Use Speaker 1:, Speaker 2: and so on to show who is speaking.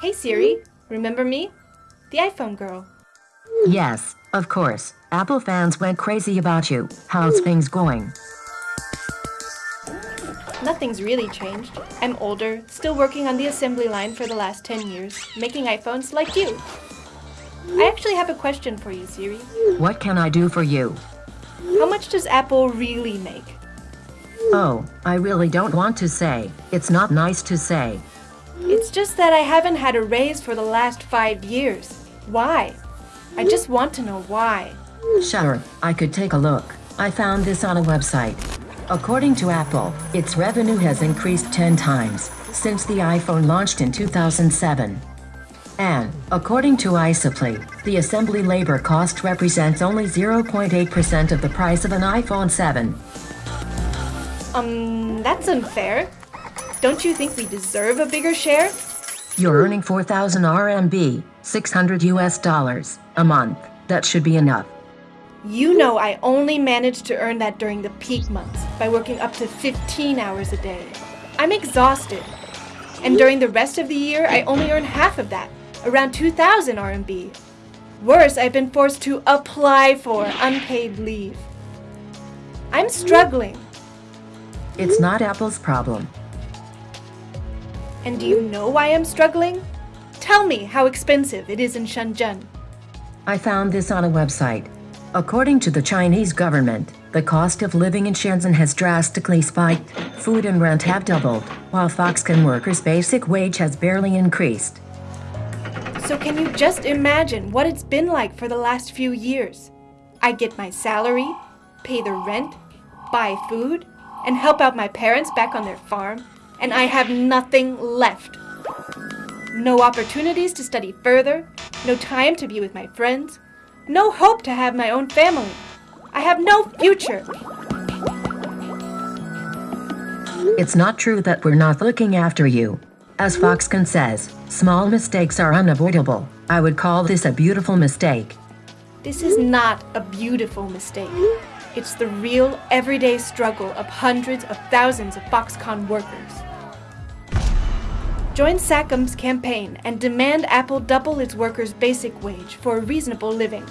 Speaker 1: Hey Siri, remember me? The iPhone girl.
Speaker 2: Yes, of course. Apple fans went crazy about you. How's things going?
Speaker 1: Nothing's really changed. I'm older, still working on the assembly line for the last 10 years, making iPhones like you. I actually have a question for you, Siri.
Speaker 2: What can I do for you?
Speaker 1: How much does Apple really make?
Speaker 2: Oh, I really don't want to say. It's not nice to say.
Speaker 1: It's just that I haven't had a raise for the last five years. Why? I just want to know why.
Speaker 2: Sure, I could take a look. I found this on a website. According to Apple, its revenue has increased 10 times since the iPhone launched in 2007. And, according to iSuppli, the assembly labor cost represents only 0.8% of the price of an iPhone 7.
Speaker 1: Um, that's unfair. Don't you think we deserve a bigger share?
Speaker 2: You're earning 4,000 RMB, 600 US dollars, a month. That should be enough.
Speaker 1: You know I only managed to earn that during the peak months by working up to 15 hours a day. I'm exhausted. And during the rest of the year, I only earn half of that, around 2,000 RMB. Worse, I've been forced to apply for unpaid leave. I'm struggling.
Speaker 2: It's not Apple's problem.
Speaker 1: And do you know why I'm struggling? Tell me how expensive it is in Shenzhen.
Speaker 2: I found this on a website. According to the Chinese government, the cost of living in Shenzhen has drastically spiked. Food and rent have doubled, while Foxconn workers' basic wage has barely increased.
Speaker 1: So can you just imagine what it's been like for the last few years? I get my salary, pay the rent, buy food, and help out my parents back on their farm, and I have nothing left. No opportunities to study further, no time to be with my friends, no hope to have my own family. I have no future.
Speaker 2: It's not true that we're not looking after you. As Foxconn says, small mistakes are unavoidable. I would call this a beautiful mistake.
Speaker 1: This is not a beautiful mistake. It's the real, everyday struggle of hundreds of thousands of Foxconn workers. Join SACOM's campaign and demand Apple double its workers' basic wage for a reasonable living.